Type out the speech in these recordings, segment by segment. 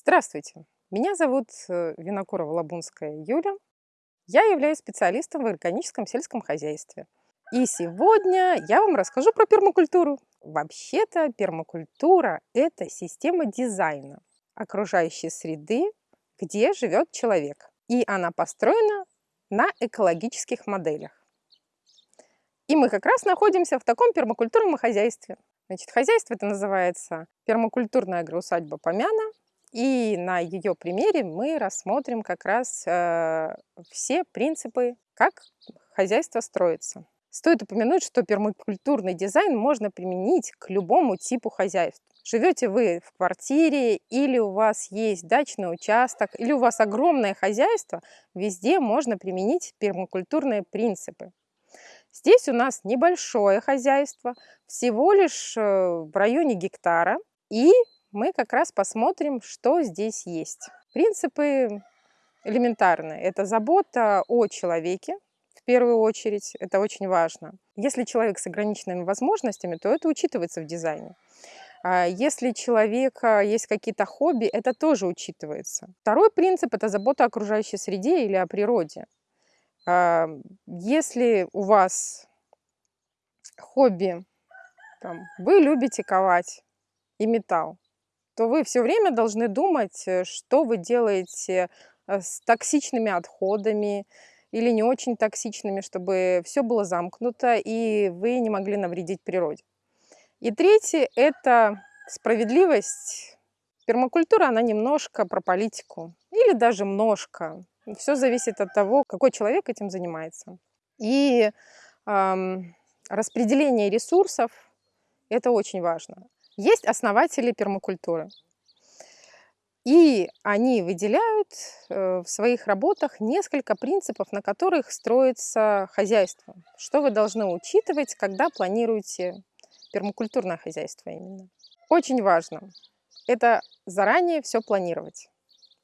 Здравствуйте! Меня зовут э, Винокурова-Лабунская Юля. Я являюсь специалистом в органическом сельском хозяйстве. И сегодня я вам расскажу про пермакультуру. Вообще-то пермакультура – это система дизайна окружающей среды, где живет человек. И она построена на экологических моделях. И мы как раз находимся в таком пермакультурном хозяйстве. Значит, хозяйство это называется пермакультурная агроусадьба Помяна. И на ее примере мы рассмотрим как раз э, все принципы, как хозяйство строится. Стоит упомянуть, что пермакультурный дизайн можно применить к любому типу хозяйств. Живете вы в квартире, или у вас есть дачный участок, или у вас огромное хозяйство, везде можно применить пермакультурные принципы. Здесь у нас небольшое хозяйство, всего лишь э, в районе гектара, и мы как раз посмотрим, что здесь есть. Принципы элементарные. Это забота о человеке, в первую очередь, это очень важно. Если человек с ограниченными возможностями, то это учитывается в дизайне. А если у человека есть какие-то хобби, это тоже учитывается. Второй принцип – это забота о окружающей среде или о природе. А, если у вас хобби, там, вы любите ковать и металл, то вы все время должны думать, э, что вы делаете э, с токсичными отходами или не очень токсичными, чтобы все было замкнуто и вы не могли навредить природе. И третье – это справедливость. Пермакультура, она немножко про политику или даже множко. Все зависит от того, какой человек этим занимается. И эм, распределение ресурсов – это очень важно. Есть основатели пермакультуры. И они выделяют э, в своих работах несколько принципов, на которых строится хозяйство. Что вы должны учитывать, когда планируете пермакультурное хозяйство именно. Очень важно это заранее все планировать.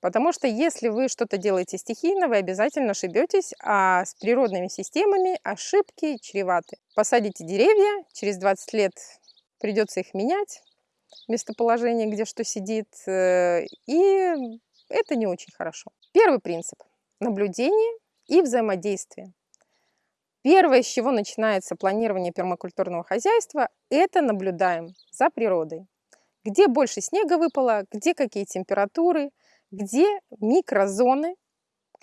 Потому что если вы что-то делаете стихийно, вы обязательно ошибетесь, а с природными системами ошибки чреваты. Посадите деревья, через 20 лет придется их менять, местоположение, где что сидит, э, и это не очень хорошо. Первый принцип – наблюдение и взаимодействие. Первое, с чего начинается планирование пермакультурного хозяйства, это наблюдаем за природой. Где больше снега выпало, где какие температуры, где микрозоны,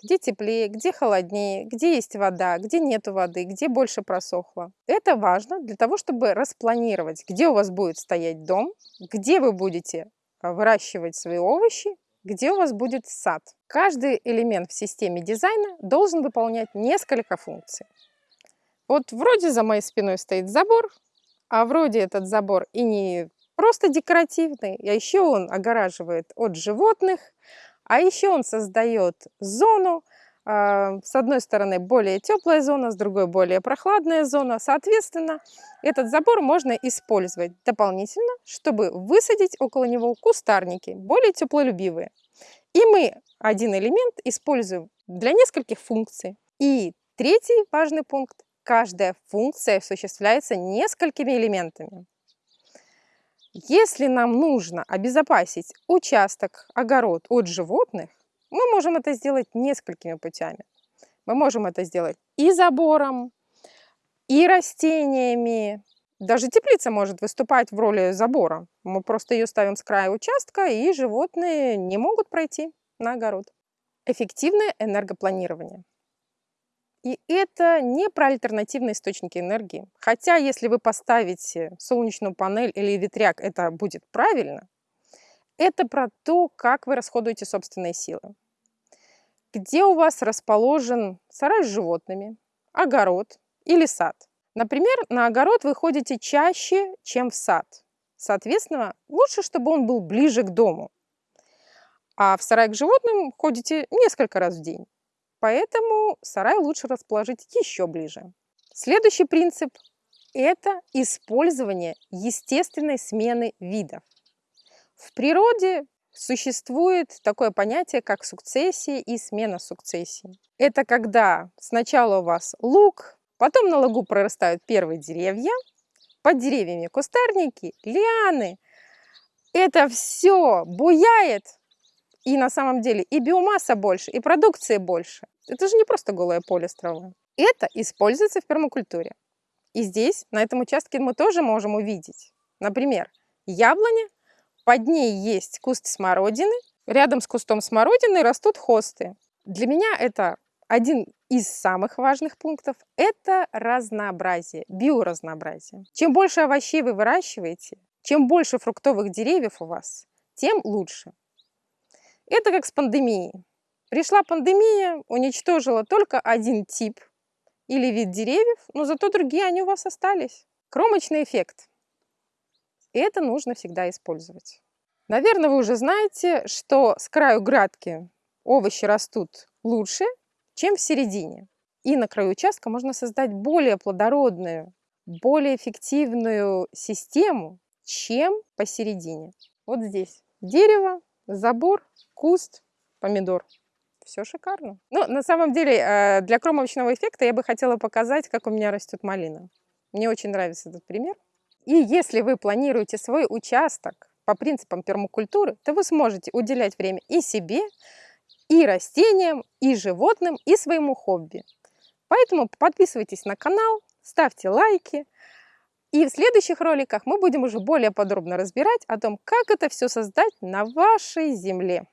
где теплее, где холоднее, где есть вода, где нет воды, где больше просохло. Это важно для того, чтобы распланировать, где у вас будет стоять дом, где вы будете а, выращивать свои овощи, где у вас будет сад. Каждый элемент в системе дизайна должен выполнять несколько функций. Вот вроде за моей спиной стоит забор, а вроде этот забор и не просто декоративный, а еще он огораживает от животных, а еще он создает зону, а, с одной стороны более теплая зона, с другой более прохладная зона. Соответственно, этот забор можно использовать дополнительно, чтобы высадить около него кустарники, более теплолюбивые. И мы один элемент используем для нескольких функций. И третий важный пункт. Каждая функция осуществляется несколькими элементами. Если нам нужно обезопасить участок, огород от животных, мы можем это сделать несколькими путями. Мы можем это сделать и забором, и растениями. Даже теплица может выступать в роли забора. Мы просто ее ставим с края участка, и животные не могут пройти на огород. Эффективное энергопланирование. И это не про альтернативные источники энергии. Хотя, если вы поставите солнечную панель или ветряк, это будет правильно. Это про то, как вы расходуете собственные силы. Где у вас расположен сарай с животными, огород или сад. Например, на огород вы ходите чаще, чем в сад. Соответственно, лучше, чтобы он был ближе к дому. А в сарай к животным ходите несколько раз в день. Поэтому сарай лучше расположить еще ближе. Следующий принцип – это использование естественной смены видов. В природе существует такое понятие, как сукцессия и смена сукцессии. Это когда сначала у вас лук, потом на лугу прорастают первые деревья, под деревьями кустарники, лианы. Это все буяет, И на самом деле и биомасса больше, и продукции больше. Это же не просто голое поле с травой. Это используется в пермакультуре. И здесь, на этом участке, мы тоже можем увидеть, например, яблоня, под ней есть куст смородины, рядом с кустом смородины растут хосты. Для меня это один из самых важных пунктов – это разнообразие, биоразнообразие. Чем больше овощей вы выращиваете, чем больше фруктовых деревьев у вас, тем лучше. Это как с пандемией. Пришла пандемия, уничтожила только один тип или вид деревьев, но зато другие они у вас остались. Кромочный эффект. Это нужно всегда использовать. Наверное, вы уже знаете, что с краю градки овощи растут лучше, чем в середине. И на краю участка можно создать более плодородную, более эффективную систему, чем посередине. Вот здесь дерево, забор, куст, помидор. Все шикарно. Но ну, на самом деле э, для кромочного эффекта я бы хотела показать, как у меня растет малина. Мне очень нравится этот пример. И если вы планируете свой участок по принципам пермакультуры, то вы сможете уделять время и себе, и растениям, и животным, и своему хобби. Поэтому подписывайтесь на канал, ставьте лайки. И в следующих роликах мы будем уже более подробно разбирать о том, как это все создать на вашей земле.